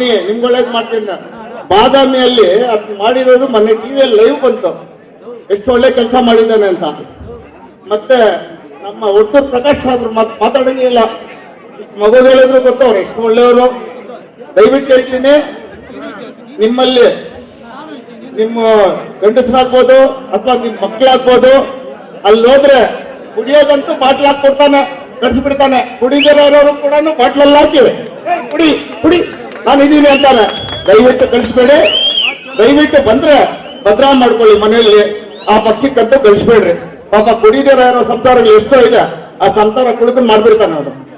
ಮಾಡ್ತೀನಿ ನಿಮ್ಗೆ ಮಾಡ್ತೀನಿ. ಬಾದಾಮಿಯಲ್ಲಿ ಅದ್ ಮಾಡಿರೋದು ಮೊನ್ನೆ ಟಿವಿಯಲ್ಲಿ ಲೈವ್ ಬಂತು. ಎಷ್ಟು ಒಳ್ಳೆ ಕೆಲಸ ಮಾಡಿದ್ದಾನೆ ಅಂತ. ಮತ್ತೆ ನಮ್ಮ ಒಟ್ಟು ಪ್ರಕಾಶ್ ಆದ್ರು ಮಾತ್ ಮಾತಾಡಂಗೇ ಇಲ್ಲ. ಮಗು ಹೇಳಿದ್ರು ಗೊತ್ತು, ಅವ್ರು ಎಷ್ಟು ಒಳ್ಳೆಯವರು. ದಯವಿಟ್ಟು ಹೇಳ್ತೀನಿ, ನಿಮ್ಮಲ್ಲಿ ನಿಮ್ಮ ಗಂಡಸರಾಗ್ಬೋದು ಅಥವಾ ನಿಮ್ಮ ಮಕ್ಕಳಾಗ್ಬೋದು ಅಲ್ಲಿ ಹೋದ್ರೆ ಕುಡಿಯೋದಂತೂ ಬಾಟ್ಲ್ ಹಾಕಿ ಕೊಡ್ತಾನೆ ಕಡ್ಸ್ಬಿಡ್ತಾನೆ ಕುಡಿದಿರೋರು ಕೂಡ ಬಾಟ್ಲಲ್ಲಿ ಹಾಕಿವೆ ಕುಡಿ ಕುಡಿ. ನಾನು ಇದೀನಿ ಅಂತಾನೆ. ದಯವಿಟ್ಟು ಕಳಿಸ್ಬೇಡಿ. ದಯವಿಟ್ಟು ಬಂದ್ರೆ ಭದ್ರಾ ಮಾಡ್ಕೊಳ್ಳಿ ಮನೆಯಲ್ಲಿ. ಆ ಪಕ್ಷಕ್ಕಂತೂ ಕಳಿಸ್ಬೇಡ್ರಿ. ಪಾಪ ಕುಡಿದಿರೋ ಸಂಸಾರಗಳು ಎಷ್ಟೋ ಇದೆ. ಆ ಸಂಸಾರ ಕುಡಿದು ಮಾಡ್ಬಿಡ್ತಾನೆ ಅವನು.